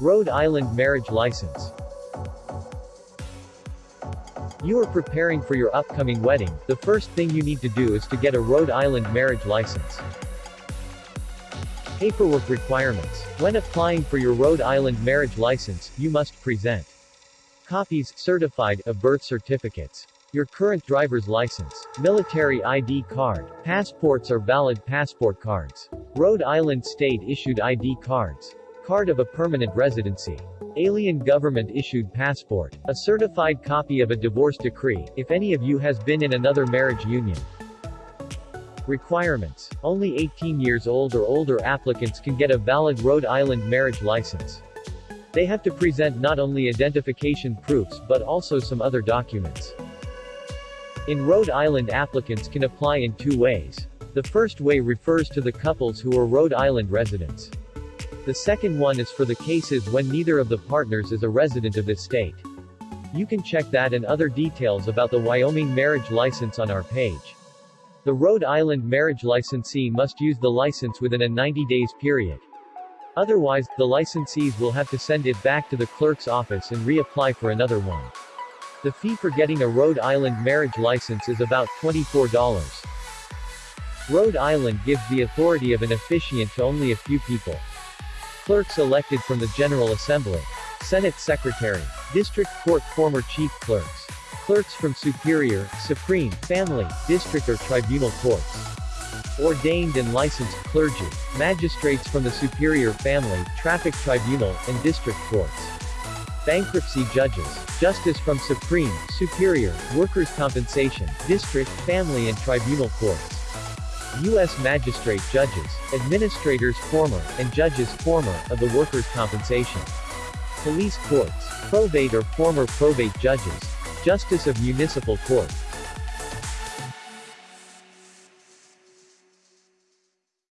Rhode Island Marriage License You are preparing for your upcoming wedding, the first thing you need to do is to get a Rhode Island marriage license. Paperwork requirements. When applying for your Rhode Island marriage license, you must present copies, certified, of birth certificates, your current driver's license, military ID card, passports or valid passport cards, Rhode Island state-issued ID cards, card of a permanent residency, alien government-issued passport, a certified copy of a divorce decree, if any of you has been in another marriage union, Requirements. Only 18 years old or older applicants can get a valid Rhode Island marriage license. They have to present not only identification proofs but also some other documents. In Rhode Island applicants can apply in two ways. The first way refers to the couples who are Rhode Island residents. The second one is for the cases when neither of the partners is a resident of this state. You can check that and other details about the Wyoming marriage license on our page. The Rhode Island marriage licensee must use the license within a 90 days period. Otherwise, the licensees will have to send it back to the clerk's office and reapply for another one. The fee for getting a Rhode Island marriage license is about $24. Rhode Island gives the authority of an officiant to only a few people. Clerks elected from the General Assembly. Senate Secretary. District Court former chief clerks. Clerks from Superior, Supreme, Family, District or Tribunal Courts. Ordained and licensed clergy. Magistrates from the Superior Family, Traffic Tribunal, and District Courts. Bankruptcy judges. Justice from Supreme, Superior, Workers' Compensation, District, Family and Tribunal Courts. U.S. Magistrate judges, administrators former, and judges former, of the Workers' Compensation. Police courts, probate or former probate judges, Justice of Municipal Court,